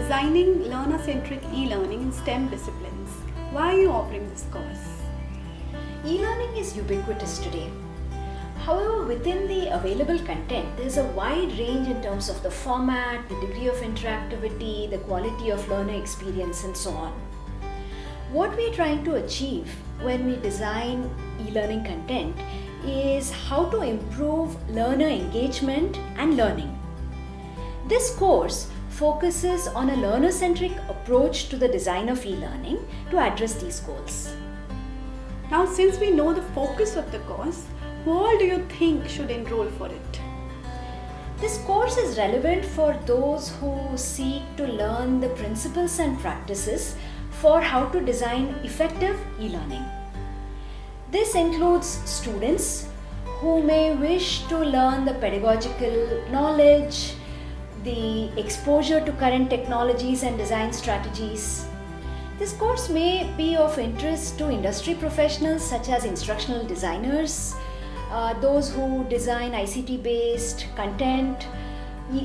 designing learner-centric e-learning in STEM disciplines. Why are you offering this course? E-learning is ubiquitous today. However, within the available content, there's a wide range in terms of the format, the degree of interactivity, the quality of learner experience, and so on. What we're trying to achieve when we design e-learning content is how to improve learner engagement and learning. This course focuses on a learner-centric approach to the design of e-learning to address these goals. Now, since we know the focus of the course, who all do you think should enroll for it? This course is relevant for those who seek to learn the principles and practices for how to design effective e-learning. This includes students who may wish to learn the pedagogical knowledge, the exposure to current technologies and design strategies. This course may be of interest to industry professionals such as instructional designers, uh, those who design ICT based content,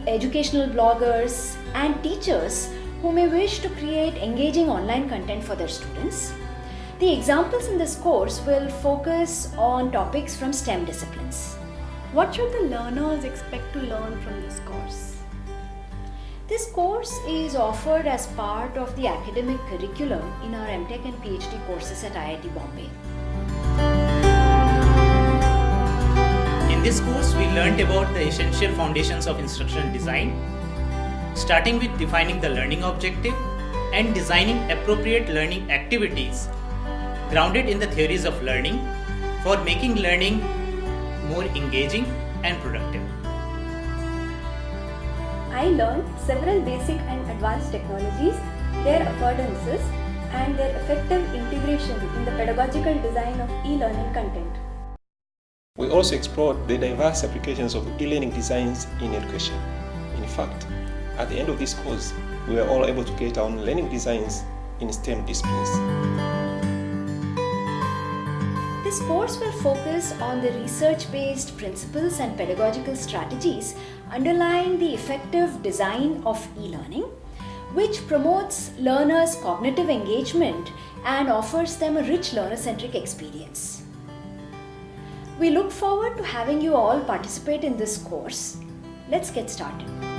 educational bloggers, and teachers who may wish to create engaging online content for their students. The examples in this course will focus on topics from STEM disciplines. What should the learners expect to learn from this course? This course is offered as part of the academic curriculum in our MTech and PhD courses at IIT Bombay. In this course, we learnt about the essential foundations of instructional design, starting with defining the learning objective and designing appropriate learning activities grounded in the theories of learning for making learning more engaging and productive. I learned several basic and advanced technologies, their affordances, and their effective integration in the pedagogical design of e-learning content. We also explored the diverse applications of e-learning designs in education. In fact, at the end of this course, we were all able to create our own learning designs in STEM disciplines. This course will focus on the research-based principles and pedagogical strategies underlying the effective design of e-learning, which promotes learners' cognitive engagement and offers them a rich learner-centric experience. We look forward to having you all participate in this course. Let's get started.